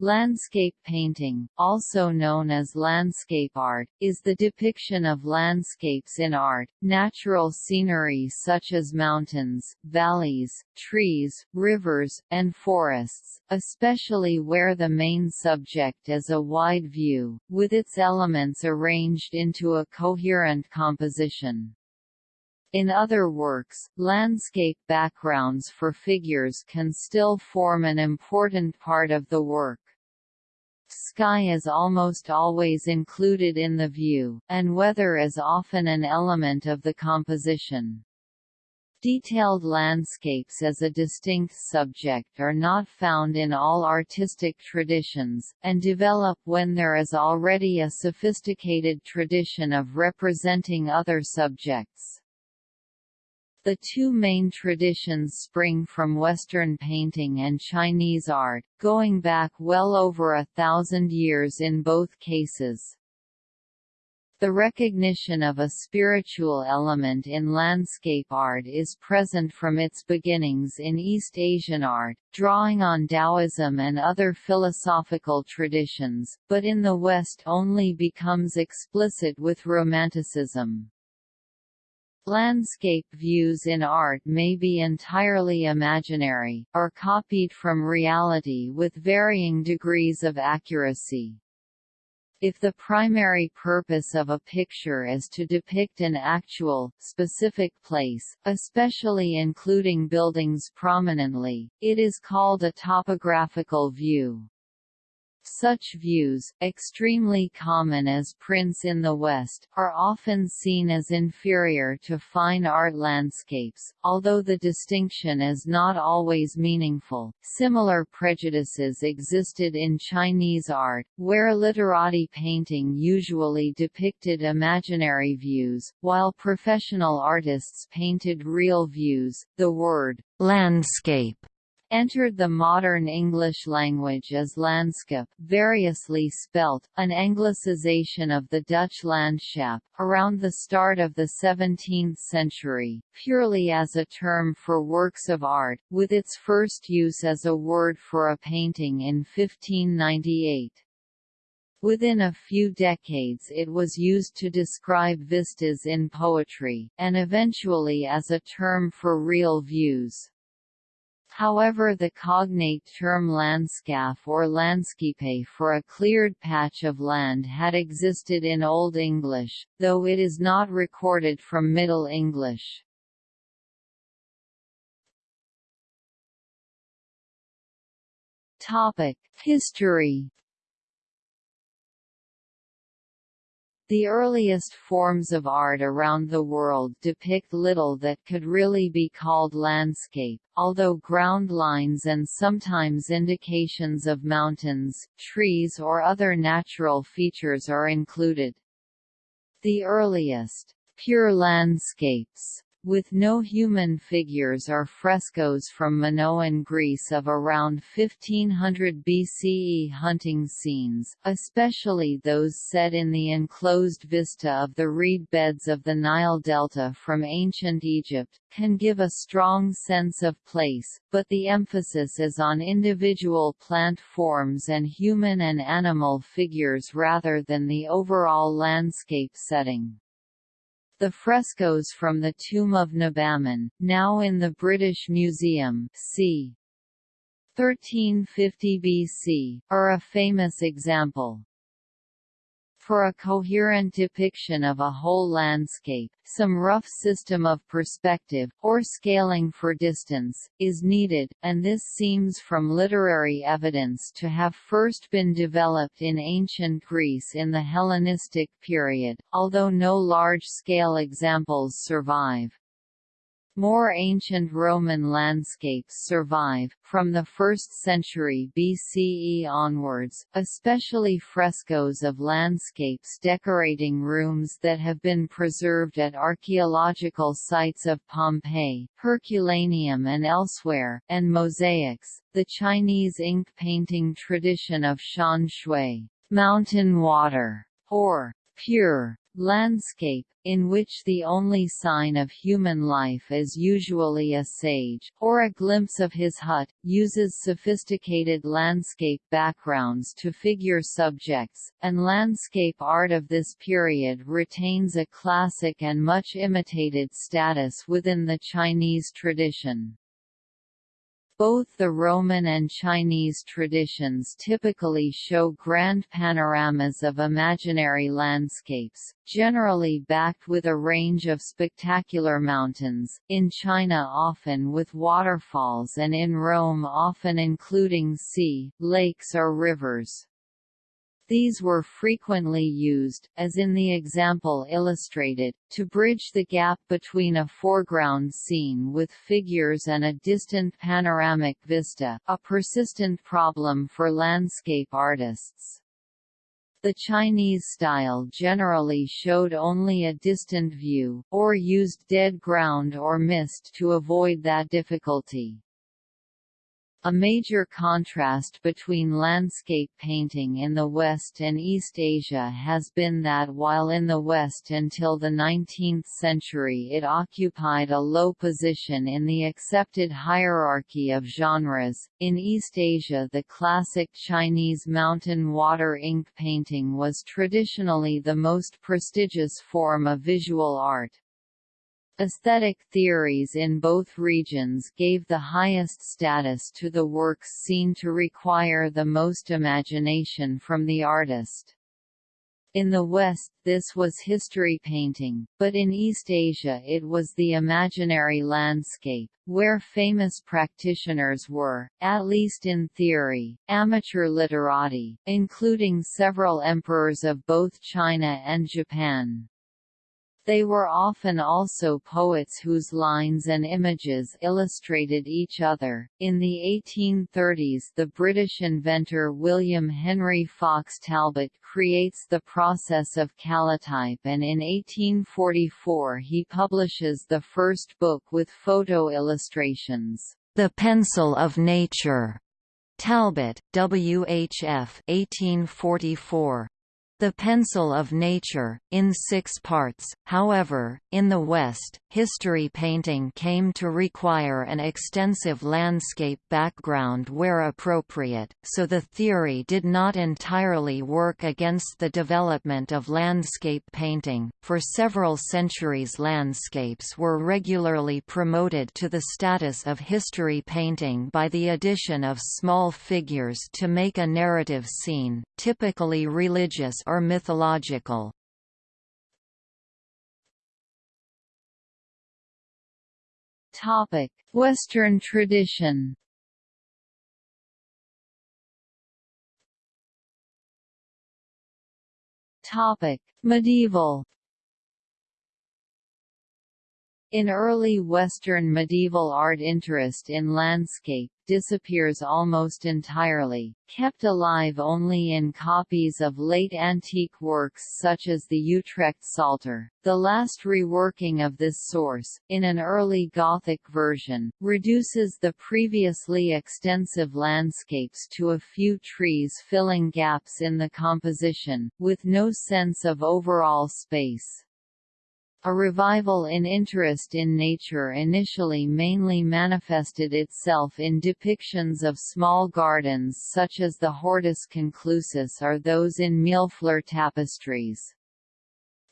Landscape painting, also known as landscape art, is the depiction of landscapes in art, natural scenery such as mountains, valleys, trees, rivers, and forests, especially where the main subject is a wide view, with its elements arranged into a coherent composition. In other works, landscape backgrounds for figures can still form an important part of the work. Sky is almost always included in the view, and weather is often an element of the composition. Detailed landscapes as a distinct subject are not found in all artistic traditions, and develop when there is already a sophisticated tradition of representing other subjects. The two main traditions spring from Western painting and Chinese art, going back well over a thousand years in both cases. The recognition of a spiritual element in landscape art is present from its beginnings in East Asian art, drawing on Taoism and other philosophical traditions, but in the West only becomes explicit with Romanticism. Landscape views in art may be entirely imaginary, or copied from reality with varying degrees of accuracy. If the primary purpose of a picture is to depict an actual, specific place, especially including buildings prominently, it is called a topographical view. Such views, extremely common as prints in the West, are often seen as inferior to fine art landscapes, although the distinction is not always meaningful. Similar prejudices existed in Chinese art, where literati painting usually depicted imaginary views, while professional artists painted real views. The word landscape entered the modern English language as Landskap variously spelt, an anglicization of the Dutch Landschap, around the start of the 17th century, purely as a term for works of art, with its first use as a word for a painting in 1598. Within a few decades it was used to describe vistas in poetry, and eventually as a term for real views. However the cognate term landskap or landscape for a cleared patch of land had existed in Old English, though it is not recorded from Middle English. History The earliest forms of art around the world depict little that could really be called landscape, although ground lines and sometimes indications of mountains, trees or other natural features are included. The earliest, pure landscapes with no human figures are frescoes from Minoan Greece of around 1500 BCE hunting scenes, especially those set in the enclosed vista of the reed beds of the Nile Delta from ancient Egypt, can give a strong sense of place, but the emphasis is on individual plant forms and human and animal figures rather than the overall landscape setting. The frescoes from the tomb of Nebamun, now in the British Museum c. 1350 BC, are a famous example. For a coherent depiction of a whole landscape, some rough system of perspective, or scaling for distance, is needed, and this seems from literary evidence to have first been developed in ancient Greece in the Hellenistic period, although no large-scale examples survive. More ancient Roman landscapes survive, from the 1st century BCE onwards, especially frescoes of landscapes decorating rooms that have been preserved at archaeological sites of Pompeii, Herculaneum and elsewhere, and mosaics. The Chinese ink painting tradition of Shan Shui, mountain water, or pure landscape, in which the only sign of human life is usually a sage, or a glimpse of his hut, uses sophisticated landscape backgrounds to figure subjects, and landscape art of this period retains a classic and much imitated status within the Chinese tradition. Both the Roman and Chinese traditions typically show grand panoramas of imaginary landscapes, generally backed with a range of spectacular mountains, in China often with waterfalls and in Rome often including sea, lakes or rivers. These were frequently used, as in the example illustrated, to bridge the gap between a foreground scene with figures and a distant panoramic vista, a persistent problem for landscape artists. The Chinese style generally showed only a distant view, or used dead ground or mist to avoid that difficulty. A major contrast between landscape painting in the West and East Asia has been that while in the West until the 19th century it occupied a low position in the accepted hierarchy of genres, in East Asia the classic Chinese mountain water ink painting was traditionally the most prestigious form of visual art. Aesthetic theories in both regions gave the highest status to the works seen to require the most imagination from the artist. In the West this was history painting, but in East Asia it was the imaginary landscape, where famous practitioners were, at least in theory, amateur literati, including several emperors of both China and Japan. They were often also poets whose lines and images illustrated each other. In the 1830s, the British inventor William Henry Fox Talbot creates the process of calotype, and in 1844 he publishes the first book with photo illustrations, The Pencil of Nature. Talbot, W. H. F. 1844. The Pencil of Nature, in six parts, however, in the West, history painting came to require an extensive landscape background where appropriate, so the theory did not entirely work against the development of landscape painting. For several centuries, landscapes were regularly promoted to the status of history painting by the addition of small figures to make a narrative scene, typically religious or mythological. Topic: Western tradition. Topic: Medieval in early Western medieval art interest in landscape disappears almost entirely, kept alive only in copies of late antique works such as the Utrecht Psalter. The last reworking of this source, in an early Gothic version, reduces the previously extensive landscapes to a few trees filling gaps in the composition, with no sense of overall space. A revival in interest in nature initially mainly manifested itself in depictions of small gardens such as the Hortus Conclusus or those in Millefleur tapestries.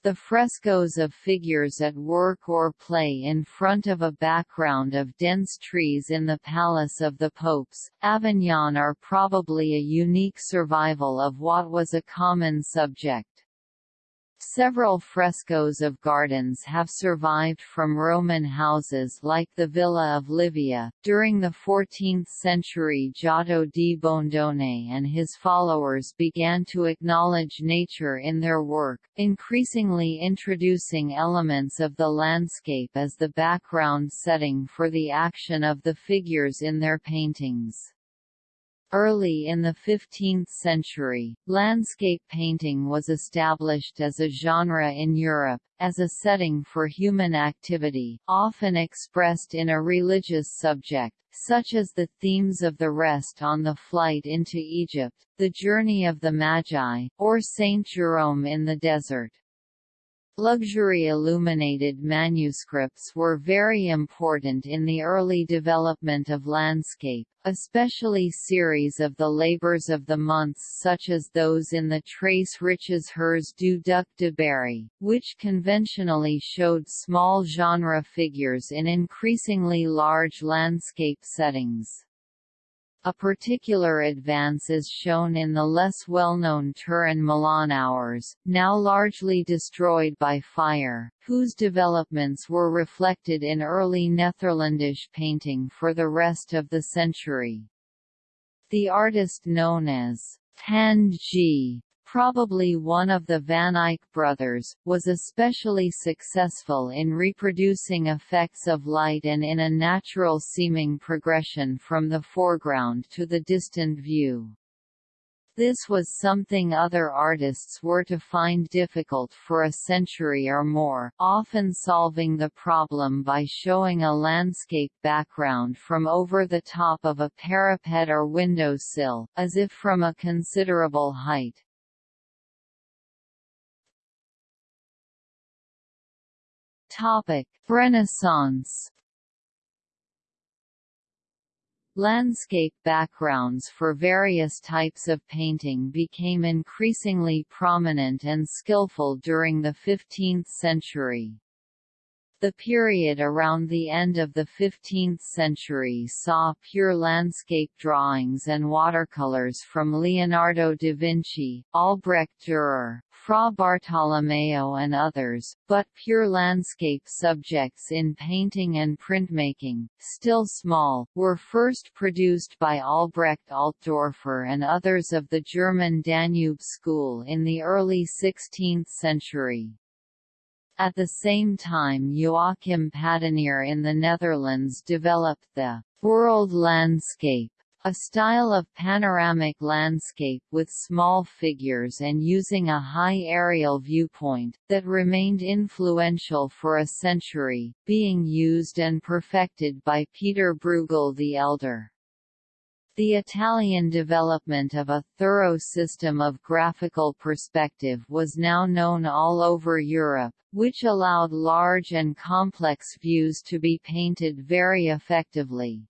The frescoes of figures at work or play in front of a background of dense trees in the Palace of the Popes, Avignon are probably a unique survival of what was a common subject. Several frescoes of gardens have survived from Roman houses like the Villa of Livia. During the 14th century, Giotto di Bondone and his followers began to acknowledge nature in their work, increasingly introducing elements of the landscape as the background setting for the action of the figures in their paintings. Early in the 15th century, landscape painting was established as a genre in Europe, as a setting for human activity, often expressed in a religious subject, such as the themes of the rest on the flight into Egypt, the journey of the Magi, or Saint Jerome in the desert. Luxury illuminated manuscripts were very important in the early development of landscape, especially series of the labors of the months such as those in the Très Riches Heures du Duc de Berry, which conventionally showed small genre figures in increasingly large landscape settings. A particular advance is shown in the less well-known Turin Milan hours, now largely destroyed by fire, whose developments were reflected in early Netherlandish painting for the rest of the century. The artist known as G probably one of the Van Eyck brothers, was especially successful in reproducing effects of light and in a natural-seeming progression from the foreground to the distant view. This was something other artists were to find difficult for a century or more, often solving the problem by showing a landscape background from over the top of a parapet or windowsill, as if from a considerable height. Topic: Renaissance. Landscape backgrounds for various types of painting became increasingly prominent and skillful during the 15th century. The period around the end of the 15th century saw pure landscape drawings and watercolors from Leonardo da Vinci, Albrecht Dürer, Fra Bartolomeo and others, but pure landscape subjects in painting and printmaking, still small, were first produced by Albrecht Altdorfer and others of the German Danube school in the early 16th century. At the same time Joachim Patinir in the Netherlands developed the «world landscape», a style of panoramic landscape with small figures and using a high aerial viewpoint, that remained influential for a century, being used and perfected by Peter Bruegel the Elder. The Italian development of a thorough system of graphical perspective was now known all over Europe, which allowed large and complex views to be painted very effectively.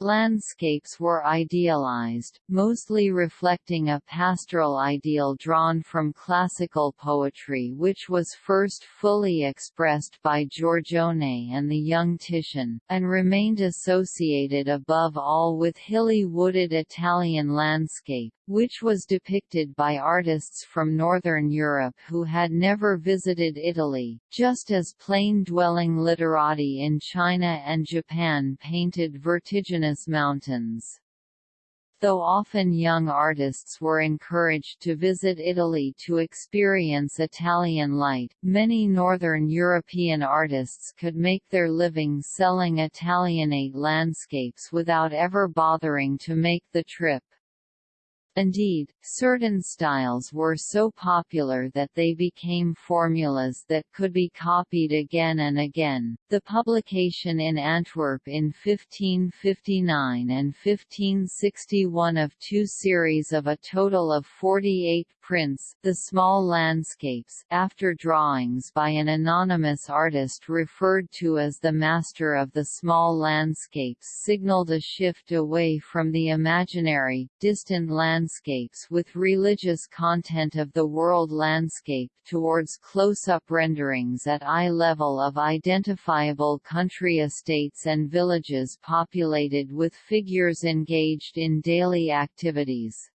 Landscapes were idealized, mostly reflecting a pastoral ideal drawn from classical poetry which was first fully expressed by Giorgione and the young Titian, and remained associated above all with hilly wooded Italian landscape, which was depicted by artists from northern Europe who had never visited Italy, just as plain-dwelling literati in China and Japan painted vertiginous mountains. Though often young artists were encouraged to visit Italy to experience Italian light, many northern European artists could make their living selling Italianate landscapes without ever bothering to make the trip. Indeed, certain styles were so popular that they became formulas that could be copied again and again. The publication in Antwerp in 1559 and 1561 of two series of a total of 48 prints, The Small Landscapes, after drawings by an anonymous artist referred to as the master of the small landscapes signaled a shift away from the imaginary, distant landscapes with religious content of the world landscape towards close-up renderings at eye level of identifiable country estates and villages populated with figures engaged in daily activities.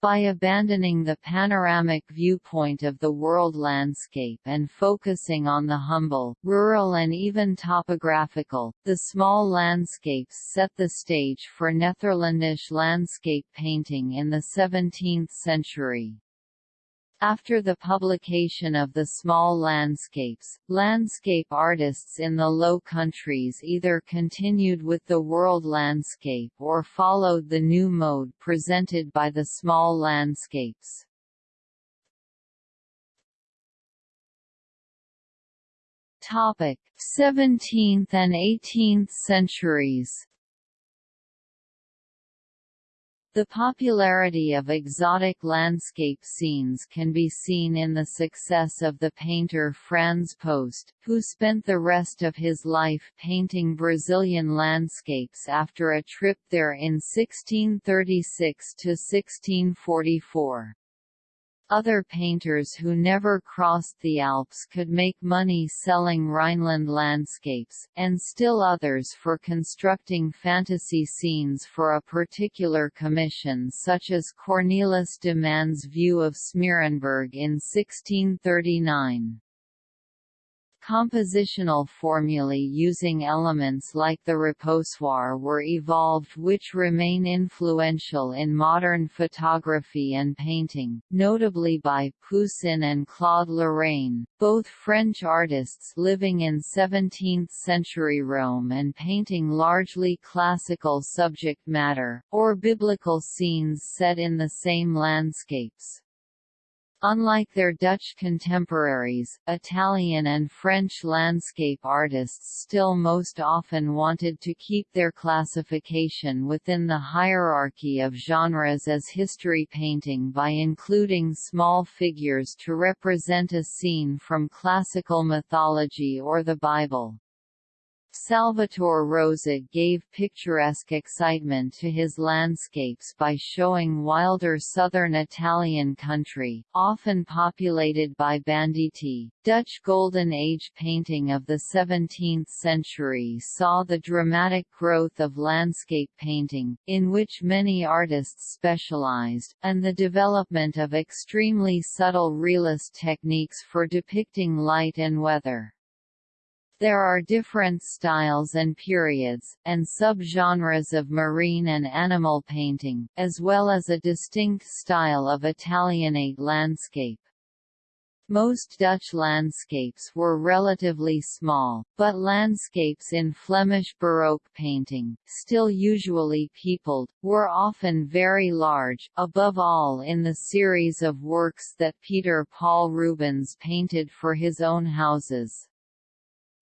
By abandoning the panoramic viewpoint of the world landscape and focusing on the humble, rural and even topographical, the small landscapes set the stage for Netherlandish landscape painting in the 17th century. After the publication of the small landscapes, landscape artists in the Low Countries either continued with the world landscape or followed the new mode presented by the small landscapes. Topic: 17th and 18th centuries. The popularity of exotic landscape scenes can be seen in the success of the painter Frans Post, who spent the rest of his life painting Brazilian landscapes after a trip there in 1636–1644. Other painters who never crossed the Alps could make money selling Rhineland landscapes, and still others for constructing fantasy scenes for a particular commission such as Cornelis de Man's view of Smeerenberg in 1639. Compositional formulae using elements like the repoussoir were evolved which remain influential in modern photography and painting, notably by Poussin and Claude Lorrain, both French artists living in 17th-century Rome and painting largely classical subject matter, or biblical scenes set in the same landscapes. Unlike their Dutch contemporaries, Italian and French landscape artists still most often wanted to keep their classification within the hierarchy of genres as history painting by including small figures to represent a scene from classical mythology or the Bible. Salvatore Rosa gave picturesque excitement to his landscapes by showing wilder southern Italian country, often populated by banditti. Dutch Golden Age painting of the 17th century saw the dramatic growth of landscape painting, in which many artists specialized, and the development of extremely subtle realist techniques for depicting light and weather. There are different styles and periods, and subgenres of marine and animal painting, as well as a distinct style of Italianate landscape. Most Dutch landscapes were relatively small, but landscapes in Flemish Baroque painting, still usually peopled, were often very large, above all in the series of works that Peter Paul Rubens painted for his own houses.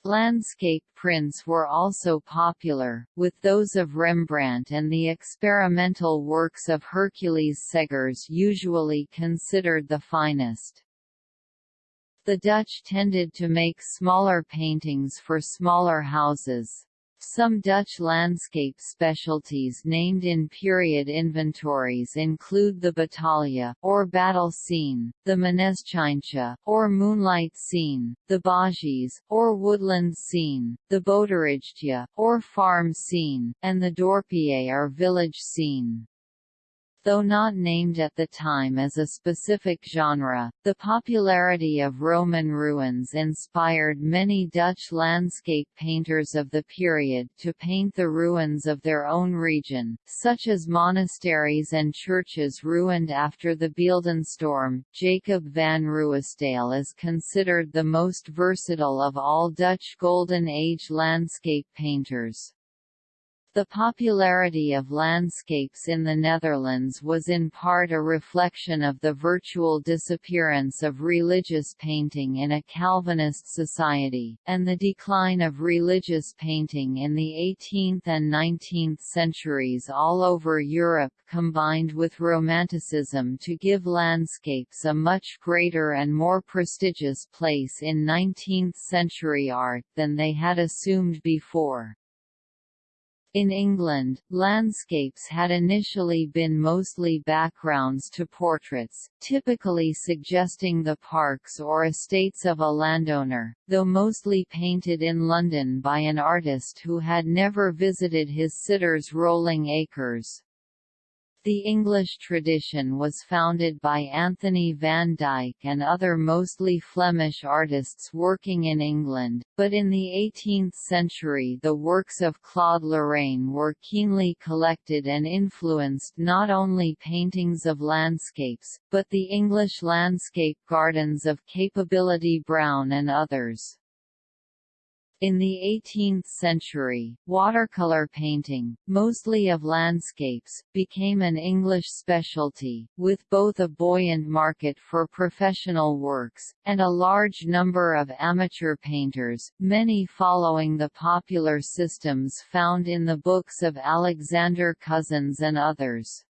Landscape prints were also popular, with those of Rembrandt and the experimental works of Hercules Segers usually considered the finest. The Dutch tended to make smaller paintings for smaller houses. Some Dutch landscape specialties named in period inventories include the battalia, or battle scene, the Maneschijntje, or moonlight scene, the Bosjes, or woodland scene, the Boterijtje, or farm scene, and the Dorpje or village scene. Though not named at the time as a specific genre, the popularity of Roman ruins inspired many Dutch landscape painters of the period to paint the ruins of their own region, such as monasteries and churches ruined after the Beeldenstorm. Jacob van Ruisdael is considered the most versatile of all Dutch Golden Age landscape painters. The popularity of landscapes in the Netherlands was in part a reflection of the virtual disappearance of religious painting in a Calvinist society, and the decline of religious painting in the 18th and 19th centuries all over Europe combined with Romanticism to give landscapes a much greater and more prestigious place in 19th-century art than they had assumed before. In England, landscapes had initially been mostly backgrounds to portraits, typically suggesting the parks or estates of a landowner, though mostly painted in London by an artist who had never visited his sitter's rolling acres. The English tradition was founded by Anthony van Dyck and other mostly Flemish artists working in England, but in the 18th century the works of Claude Lorrain were keenly collected and influenced not only paintings of landscapes, but the English landscape gardens of Capability Brown and others. In the 18th century, watercolor painting, mostly of landscapes, became an English specialty, with both a buoyant market for professional works, and a large number of amateur painters, many following the popular systems found in the books of Alexander Cozens and others.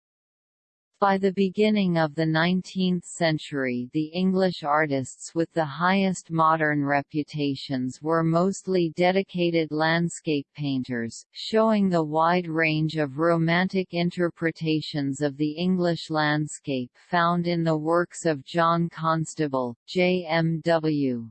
By the beginning of the 19th century the English artists with the highest modern reputations were mostly dedicated landscape painters, showing the wide range of Romantic interpretations of the English landscape found in the works of John Constable, J. M. W.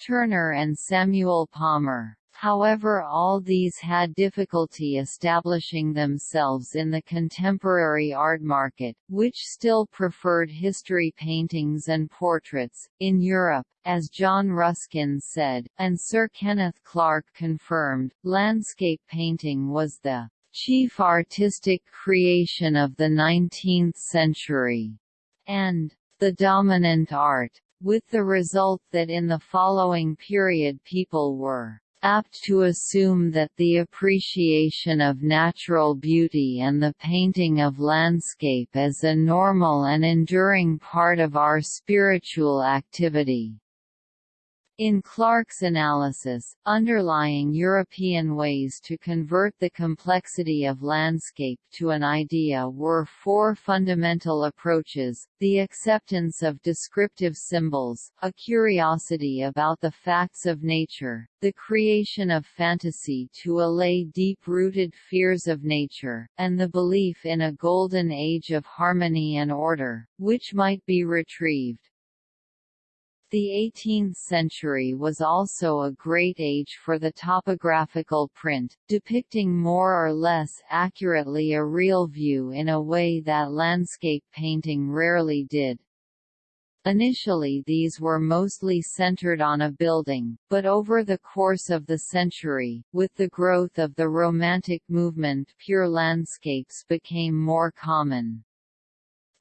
Turner and Samuel Palmer. However all these had difficulty establishing themselves in the contemporary art market, which still preferred history paintings and portraits. In Europe, as John Ruskin said, and Sir Kenneth Clark confirmed, landscape painting was the chief artistic creation of the 19th century, and the dominant art, with the result that in the following period people were apt to assume that the appreciation of natural beauty and the painting of landscape is a normal and enduring part of our spiritual activity. In Clark's analysis, underlying European ways to convert the complexity of landscape to an idea were four fundamental approaches, the acceptance of descriptive symbols, a curiosity about the facts of nature, the creation of fantasy to allay deep-rooted fears of nature, and the belief in a golden age of harmony and order, which might be retrieved. The 18th century was also a great age for the topographical print, depicting more or less accurately a real view in a way that landscape painting rarely did. Initially these were mostly centered on a building, but over the course of the century, with the growth of the Romantic movement pure landscapes became more common.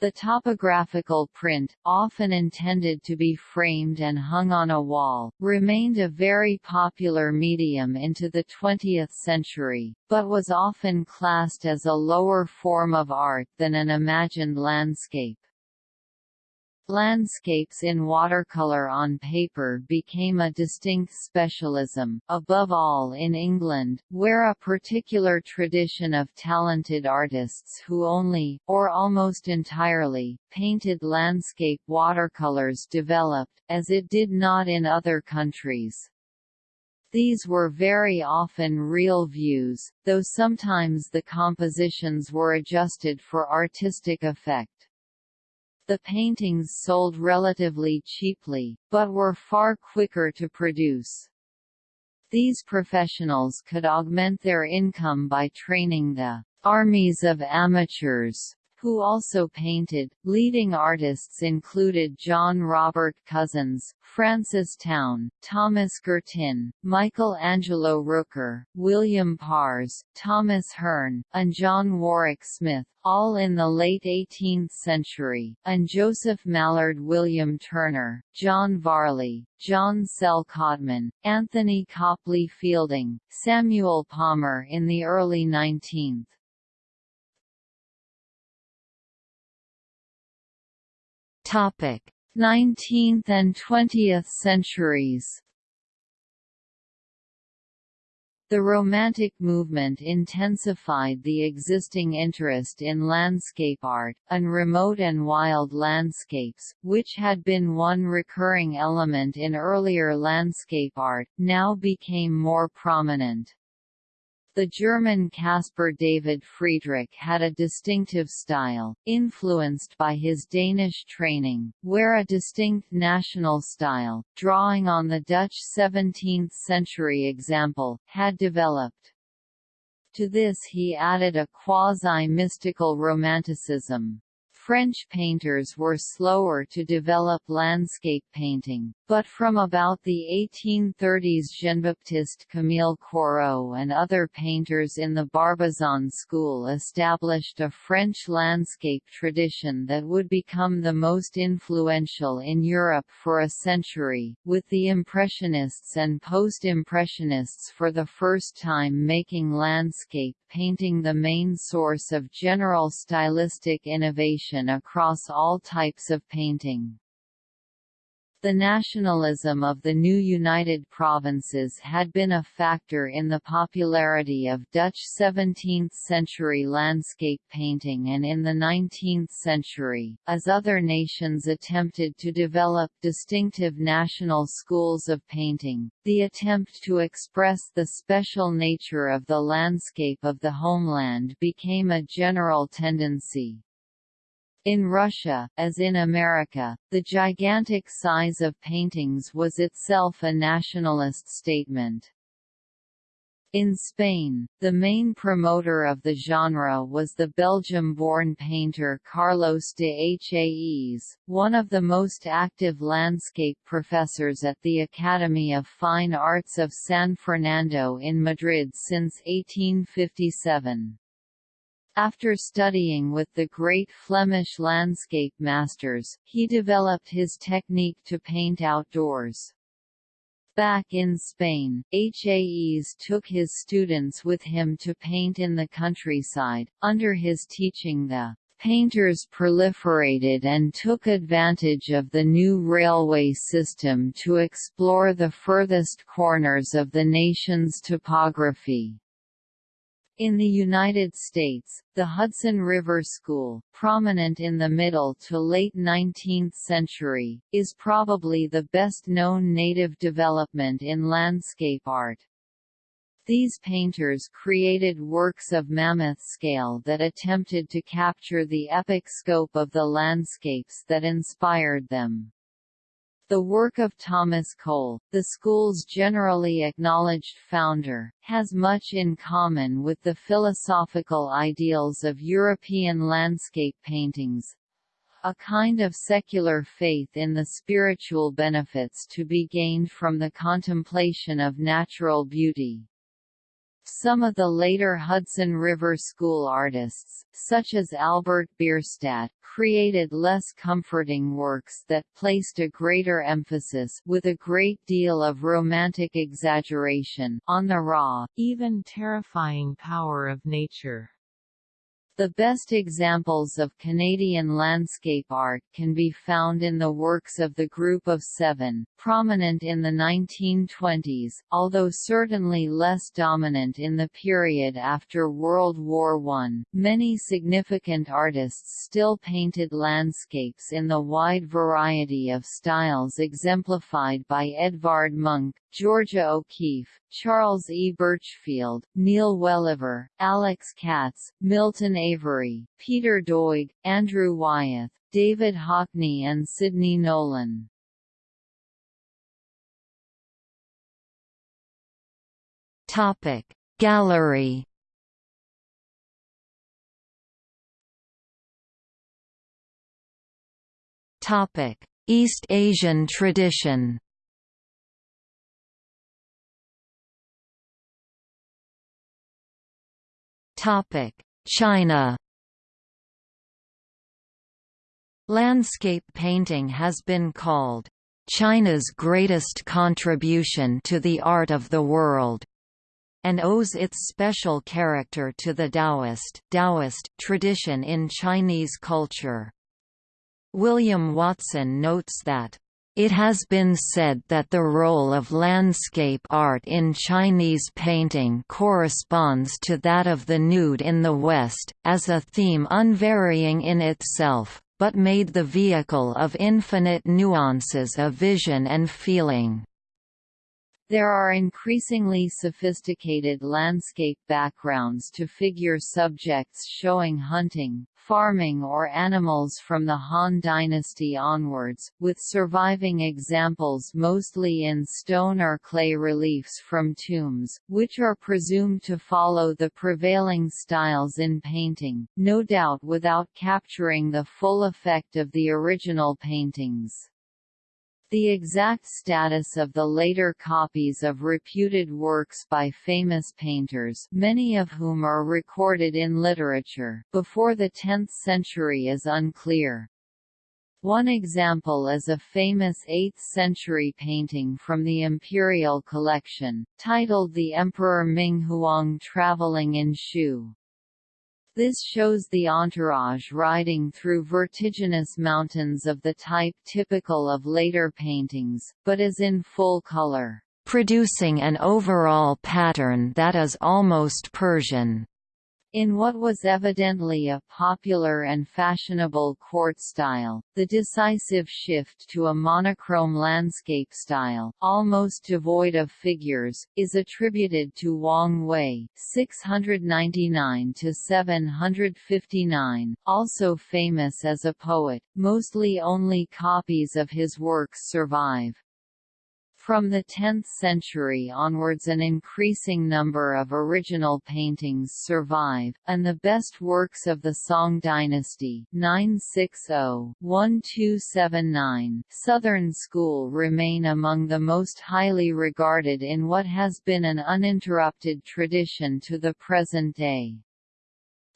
The topographical print, often intended to be framed and hung on a wall, remained a very popular medium into the 20th century, but was often classed as a lower form of art than an imagined landscape. Landscapes in watercolor on paper became a distinct specialism, above all in England, where a particular tradition of talented artists who only, or almost entirely, painted landscape watercolors developed, as it did not in other countries. These were very often real views, though sometimes the compositions were adjusted for artistic effect. The paintings sold relatively cheaply, but were far quicker to produce. These professionals could augment their income by training the armies of amateurs who also painted. Leading artists included John Robert Cozens, Francis Towne, Thomas Girtin, Michael Angelo Rooker, William Pars, Thomas Hearne, and John Warwick Smith, all in the late 18th century, and Joseph Mallord William Turner, John Varley, John Sell Cotman, Anthony Copley Fielding, Samuel Palmer in the early 19th. Topic: 19th and 20th centuries. The Romantic movement intensified the existing interest in landscape art, and remote and wild landscapes, which had been one recurring element in earlier landscape art, now became more prominent. The German Caspar David Friedrich had a distinctive style, influenced by his Danish training, where a distinct national style, drawing on the Dutch 17th-century example, had developed. To this he added a quasi-mystical romanticism. French painters were slower to develop landscape painting, but from about the 1830s Jean-Baptiste Camille Corot and other painters in the Barbizon school established a French landscape tradition that would become the most influential in Europe for a century, with the Impressionists and Post-Impressionists for the first time making landscape painting the main source of general stylistic innovation across all types of painting. The nationalism of the new United Provinces had been a factor in the popularity of Dutch 17th-century landscape painting and in the 19th century, as other nations attempted to develop distinctive national schools of painting, the attempt to express the special nature of the landscape of the homeland became a general tendency. In Russia, as in America, the gigantic size of paintings was itself a nationalist statement. In Spain, the main promoter of the genre was the Belgium-born painter Carlos de Haes, one of the most active landscape professors at the Academy of Fine Arts of San Fernando in Madrid since 1857. After studying with the great Flemish landscape masters, he developed his technique to paint outdoors. Back in Spain, Haes took his students with him to paint in the countryside. Under his teaching the painters proliferated and took advantage of the new railway system to explore the furthest corners of the nation's topography. In the United States, the Hudson River School, prominent in the middle to late 19th century, is probably the best-known native development in landscape art. These painters created works of mammoth scale that attempted to capture the epic scope of the landscapes that inspired them. The work of Thomas Cole, the school's generally acknowledged founder, has much in common with the philosophical ideals of European landscape paintings, a kind of secular faith in the spiritual benefits to be gained from the contemplation of natural beauty. Some of the later Hudson River School artists, such as Albert Bierstadt, created less comforting works that placed a greater emphasis with a great deal of romantic exaggeration on the raw, even terrifying power of nature. The best examples of Canadian landscape art can be found in the works of the Group of Seven, prominent in the 1920s, although certainly less dominant in the period after World War I. Many significant artists still painted landscapes in the wide variety of styles exemplified by Edvard Munch, Georgia O'Keeffe, Charles E. Burchfield, Neil Welliver, Alex Katz, Milton Avery, Peter Doig, Andrew Wyeth, David Hockney and Sidney Nolan. Gallery Topic East Asian tradition China Landscape painting has been called China's greatest contribution to the art of the world and owes its special character to the Taoist, Taoist tradition in Chinese culture. William Watson notes that it has been said that the role of landscape art in Chinese painting corresponds to that of the nude in the West, as a theme unvarying in itself, but made the vehicle of infinite nuances of vision and feeling. There are increasingly sophisticated landscape backgrounds to figure subjects showing hunting, farming or animals from the Han dynasty onwards, with surviving examples mostly in stone or clay reliefs from tombs, which are presumed to follow the prevailing styles in painting, no doubt without capturing the full effect of the original paintings. The exact status of the later copies of reputed works by famous painters many of whom are recorded in literature before the 10th century is unclear. One example is a famous 8th-century painting from the imperial collection, titled The Emperor Ming Huang Traveling in Shu. This shows the entourage riding through vertiginous mountains of the type typical of later paintings, but is in full color, producing an overall pattern that is almost Persian. In what was evidently a popular and fashionable court style, the decisive shift to a monochrome landscape style, almost devoid of figures, is attributed to Wang Wei (699–759), also famous as a poet. Mostly only copies of his works survive. From the 10th century onwards an increasing number of original paintings survive, and the best works of the Song dynasty 960-1279 Southern School remain among the most highly regarded in what has been an uninterrupted tradition to the present day.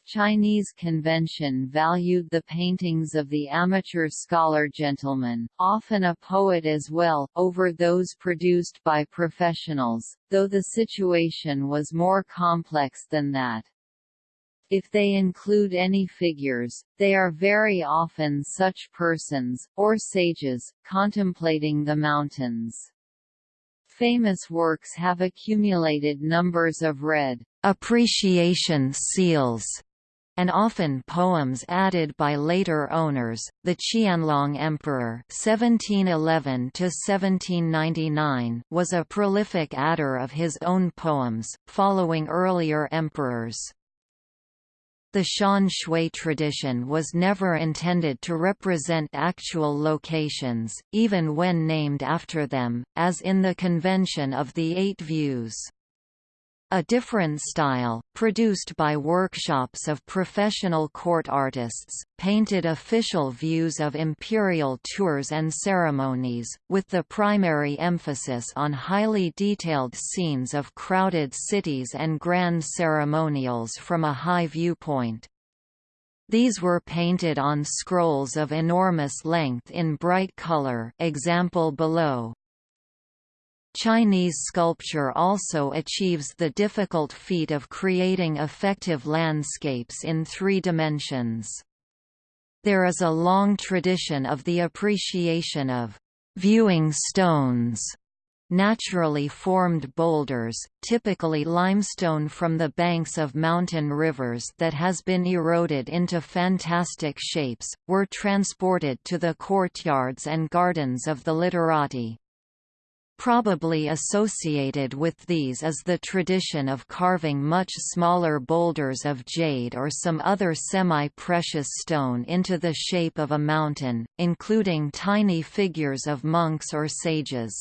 Chinese convention valued the paintings of the amateur scholar gentleman, often a poet as well, over those produced by professionals, though the situation was more complex than that. If they include any figures, they are very often such persons, or sages, contemplating the mountains. Famous works have accumulated numbers of red appreciation seals and often poems added by later owners. The Qianlong Emperor (1711–1799) was a prolific adder of his own poems, following earlier emperors. The Shan Shui tradition was never intended to represent actual locations, even when named after them, as in the convention of the Eight Views. A different style, produced by workshops of professional court artists, painted official views of imperial tours and ceremonies, with the primary emphasis on highly detailed scenes of crowded cities and grand ceremonials from a high viewpoint. These were painted on scrolls of enormous length in bright color example below. Chinese sculpture also achieves the difficult feat of creating effective landscapes in three dimensions. There is a long tradition of the appreciation of viewing stones, naturally formed boulders, typically limestone from the banks of mountain rivers that has been eroded into fantastic shapes, were transported to the courtyards and gardens of the literati. Probably associated with these is the tradition of carving much smaller boulders of jade or some other semi-precious stone into the shape of a mountain, including tiny figures of monks or sages.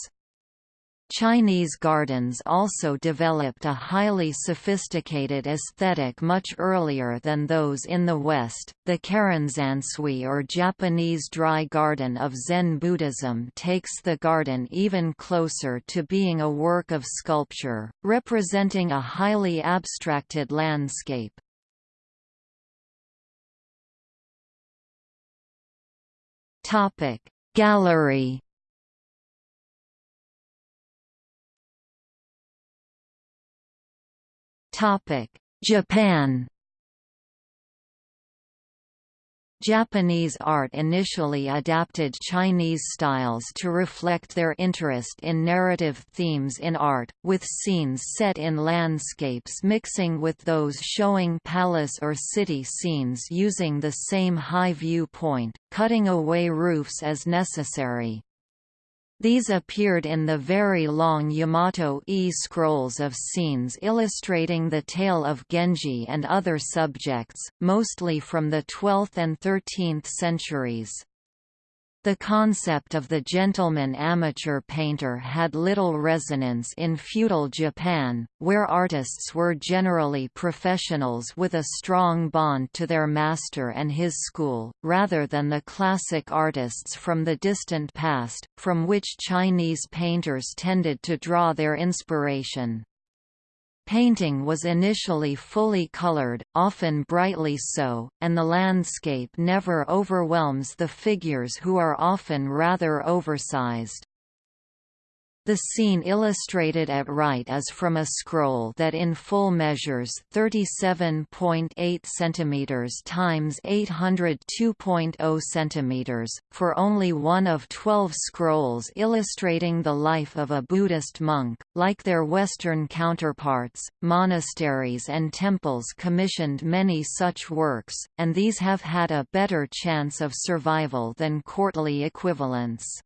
Chinese gardens also developed a highly sophisticated aesthetic much earlier than those in the West. The Karesansui or Japanese dry garden of Zen Buddhism takes the garden even closer to being a work of sculpture, representing a highly abstracted landscape. Topic: Japan Japanese art initially adapted Chinese styles to reflect their interest in narrative themes in art, with scenes set in landscapes mixing with those showing palace or city scenes using the same high view point, cutting away roofs as necessary. These appeared in the very long Yamato-e scrolls of scenes illustrating the tale of Genji and other subjects, mostly from the 12th and 13th centuries. The concept of the gentleman amateur painter had little resonance in feudal Japan, where artists were generally professionals with a strong bond to their master and his school, rather than the classic artists from the distant past, from which Chinese painters tended to draw their inspiration. Painting was initially fully colored, often brightly so, and the landscape never overwhelms the figures who are often rather oversized. The scene illustrated at right is from a scroll that in full measures 37.8 cm times 802.0 cm, for only one of 12 scrolls illustrating the life of a Buddhist monk. Like their Western counterparts, monasteries and temples commissioned many such works, and these have had a better chance of survival than courtly equivalents.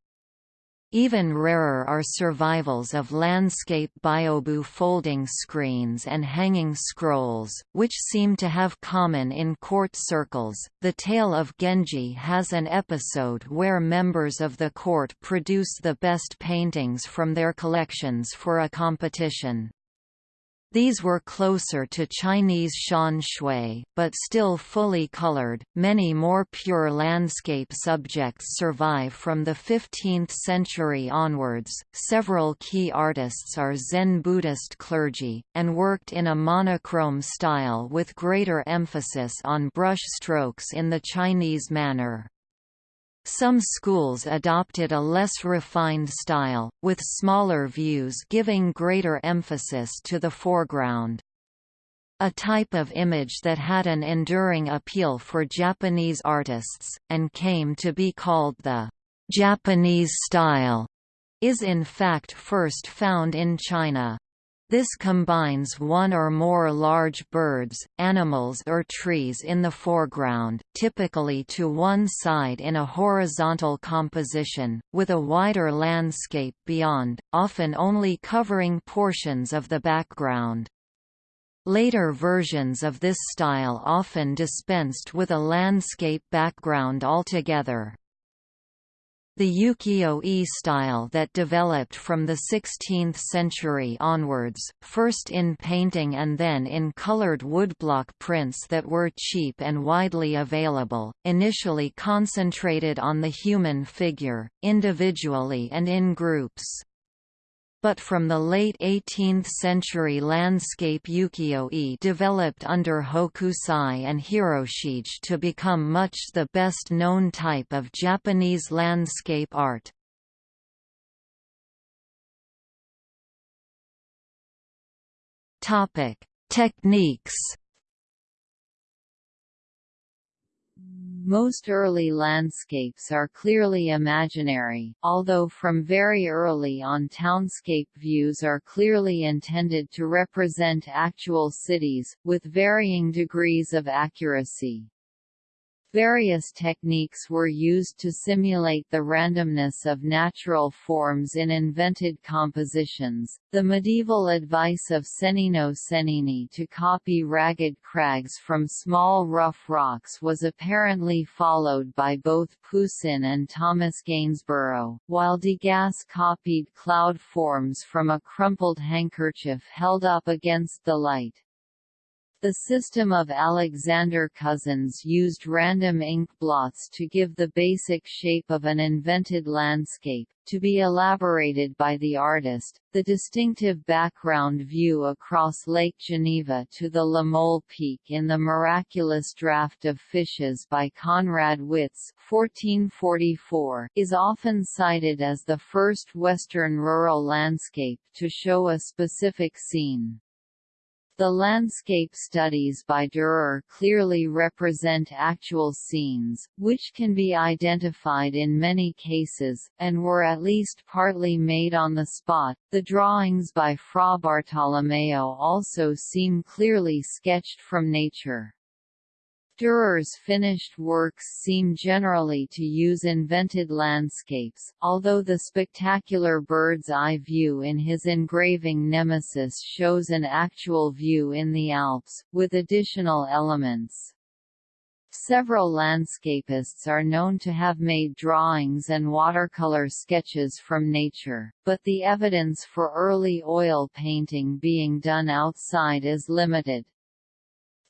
Even rarer are survivals of landscape byobu folding screens and hanging scrolls, which seem to have common in court circles. The Tale of Genji has an episode where members of the court produce the best paintings from their collections for a competition. These were closer to Chinese shan shui, but still fully colored. Many more pure landscape subjects survive from the 15th century onwards. Several key artists are Zen Buddhist clergy, and worked in a monochrome style with greater emphasis on brush strokes in the Chinese manner. Some schools adopted a less refined style, with smaller views giving greater emphasis to the foreground. A type of image that had an enduring appeal for Japanese artists, and came to be called the Japanese style, is in fact first found in China. This combines one or more large birds, animals or trees in the foreground, typically to one side in a horizontal composition, with a wider landscape beyond, often only covering portions of the background. Later versions of this style often dispensed with a landscape background altogether. The ukiyo-e style that developed from the 16th century onwards, first in painting and then in colored woodblock prints that were cheap and widely available, initially concentrated on the human figure, individually and in groups but from the late 18th century landscape ukiyo-e developed under Hokusai and Hiroshige to become much the best known type of Japanese landscape art. Topic: Techniques Most early landscapes are clearly imaginary, although from very early on townscape views are clearly intended to represent actual cities, with varying degrees of accuracy. Various techniques were used to simulate the randomness of natural forms in invented compositions. The medieval advice of Cennino Cennini to copy ragged crags from small rough rocks was apparently followed by both Poussin and Thomas Gainsborough, while Degas copied cloud forms from a crumpled handkerchief held up against the light. The system of Alexander Cozens used random ink blots to give the basic shape of an invented landscape, to be elaborated by the artist. The distinctive background view across Lake Geneva to the La Mole Peak in the miraculous Draft of Fishes by Conrad 1444 is often cited as the first Western rural landscape to show a specific scene. The landscape studies by Dürer clearly represent actual scenes, which can be identified in many cases, and were at least partly made on the spot. The drawings by Fra Bartolomeo also seem clearly sketched from nature. Dürer's finished works seem generally to use invented landscapes, although the spectacular bird's-eye view in his engraving Nemesis shows an actual view in the Alps, with additional elements. Several landscapists are known to have made drawings and watercolor sketches from nature, but the evidence for early oil painting being done outside is limited.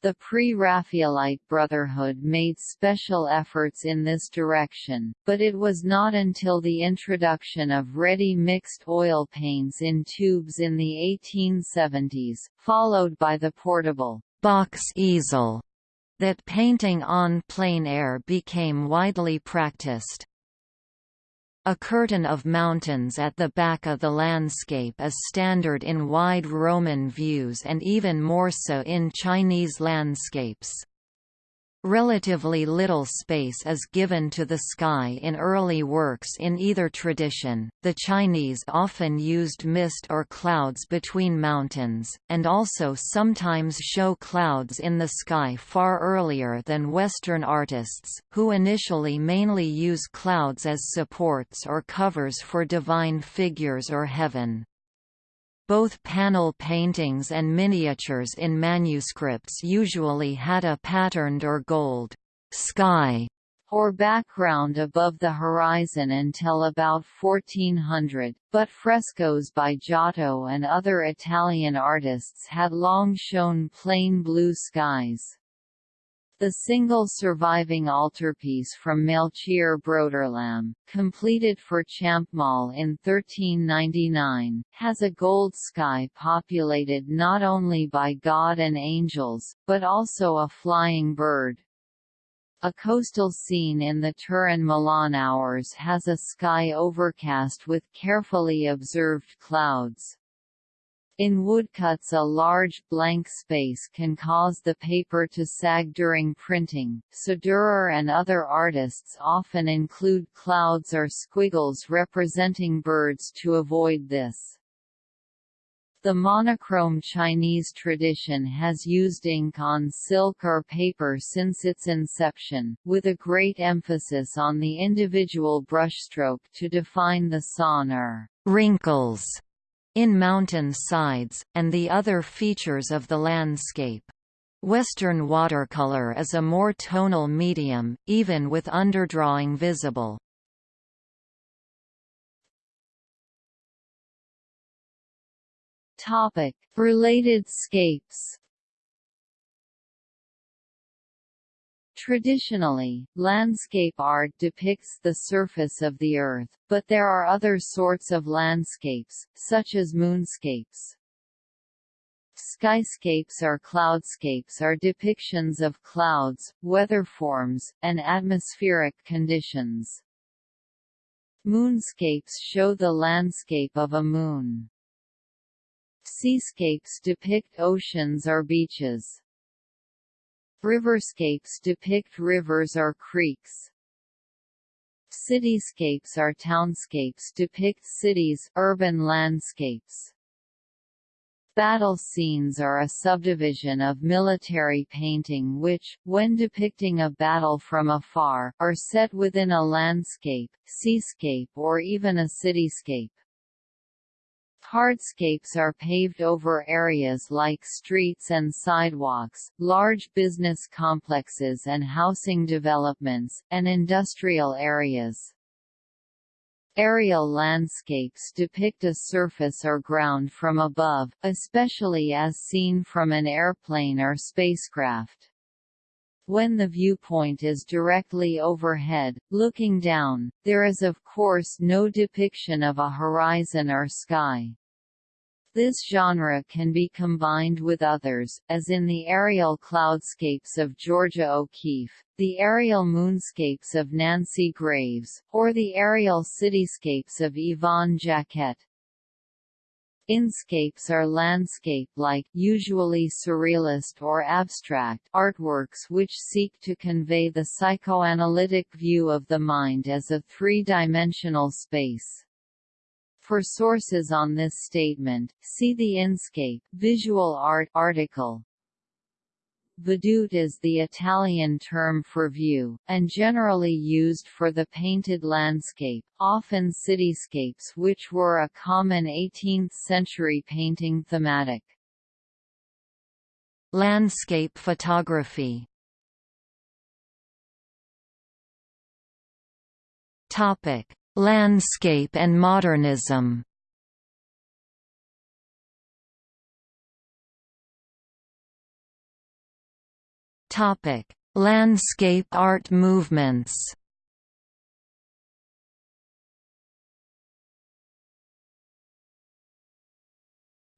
The Pre-Raphaelite Brotherhood made special efforts in this direction, but it was not until the introduction of ready mixed oil paints in tubes in the 1870s, followed by the portable box easel, that painting on plein air became widely practiced. A curtain of mountains at the back of the landscape is standard in wide Roman views and even more so in Chinese landscapes. Relatively little space is given to the sky in early works in either tradition. The Chinese often used mist or clouds between mountains, and also sometimes show clouds in the sky far earlier than Western artists, who initially mainly use clouds as supports or covers for divine figures or heaven. Both panel paintings and miniatures in manuscripts usually had a patterned or gold sky or background above the horizon until about 1400, but frescoes by Giotto and other Italian artists had long shown plain blue skies. The single surviving altarpiece from Melchior Broederlam, completed for Champmol in 1399, has a gold sky populated not only by God and angels, but also a flying bird. A coastal scene in the Turin-Milan hours has a sky overcast with carefully observed clouds. In woodcuts a large blank space can cause the paper to sag during printing, so Dürer and other artists often include clouds or squiggles representing birds to avoid this. The monochrome Chinese tradition has used ink on silk or paper since its inception, with a great emphasis on the individual brushstroke to define the san or wrinkles in mountain sides, and the other features of the landscape. Western watercolor is a more tonal medium, even with underdrawing visible. Topic: Related scapes Traditionally, landscape art depicts the surface of the Earth, but there are other sorts of landscapes, such as moonscapes. Skyscapes or cloudscapes are depictions of clouds, weather forms, and atmospheric conditions. Moonscapes show the landscape of a moon. Seascapes depict oceans or beaches. Riverscapes depict rivers or creeks. Cityscapes or townscapes depict cities, urban landscapes. Battle scenes are a subdivision of military painting which, when depicting a battle from afar, are set within a landscape, seascape or even a cityscape. Hardscapes are paved over areas like streets and sidewalks, large business complexes and housing developments, and industrial areas. Aerial landscapes depict a surface or ground from above, especially as seen from an airplane or spacecraft. When the viewpoint is directly overhead, looking down, there is of course no depiction of a horizon or sky. This genre can be combined with others, as in the aerial cloudscapes of Georgia O'Keeffe, the aerial moonscapes of Nancy Graves, or the aerial cityscapes of Yvonne Jacquette. Inscapes are landscape-like, usually surrealist or abstract, artworks which seek to convey the psychoanalytic view of the mind as a three-dimensional space. For sources on this statement, see the Inscape visual art article. Vedute is the Italian term for view, and generally used for the painted landscape, often cityscapes which were a common 18th-century painting thematic. Landscape photography. Landscape and modernism Topic: Landscape art movements.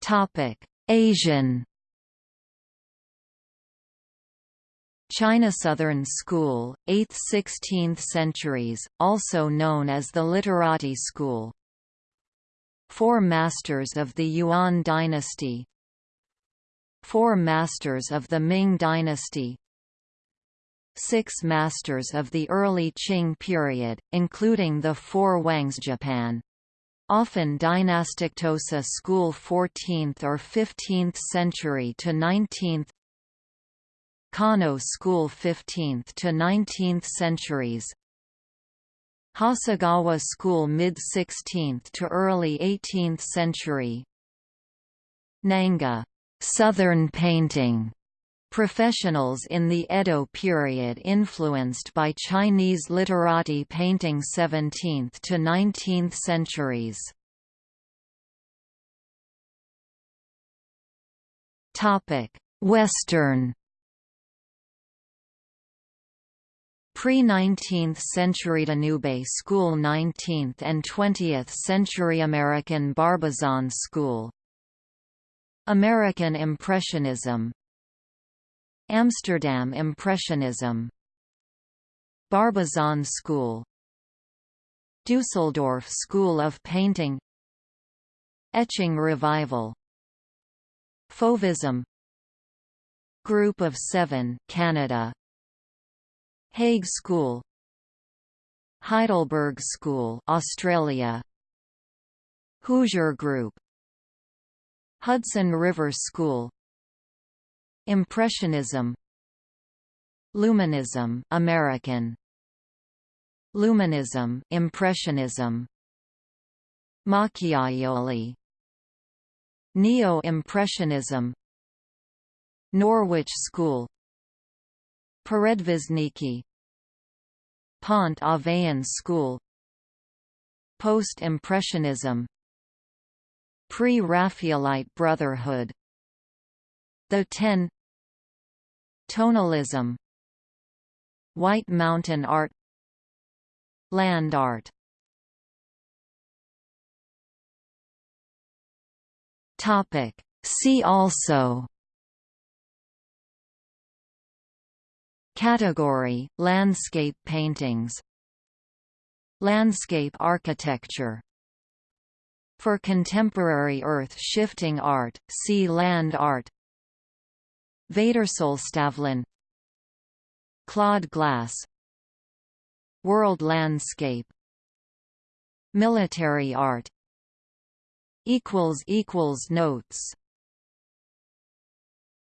Topic: Asian. China Southern School, 8th–16th centuries, also known as the Literati School. Four Masters of the Yuan dynasty Four Masters of the Ming dynasty Six Masters of the early Qing period, including the Four Wangs Japan, often dynastic Tosa school 14th or 15th century to 19th Kano school 15th to 19th centuries. Hasegawa school mid-16th to early 18th century. Nanga. Southern painting Professionals in the Edo period influenced by Chinese literati painting 17th to 19th centuries. Western. Pre-19th century Danube School 19th and 20th century American Barbizon School. American Impressionism Amsterdam Impressionism. Barbizon School. Dusseldorf School of Painting. Etching Revival. Fauvism. Group of Seven Canada. Hague School. Heidelberg School Australia. Hoosier Group. Hudson River School Impressionism. Luminism American. Luminism Impressionism. Macchiaioli. Neo-Impressionism. Norwich School. Peredvizhniki Pont Aven School. Post-Impressionism. Pre-Raphaelite Brotherhood. The Ten Tonalism White Mountain art Land art. Topic. See also Category Landscape paintings. Landscape architecture. For contemporary earth-shifting art, see land art Vädersolstavlan Claude Glass World landscape Military art Notes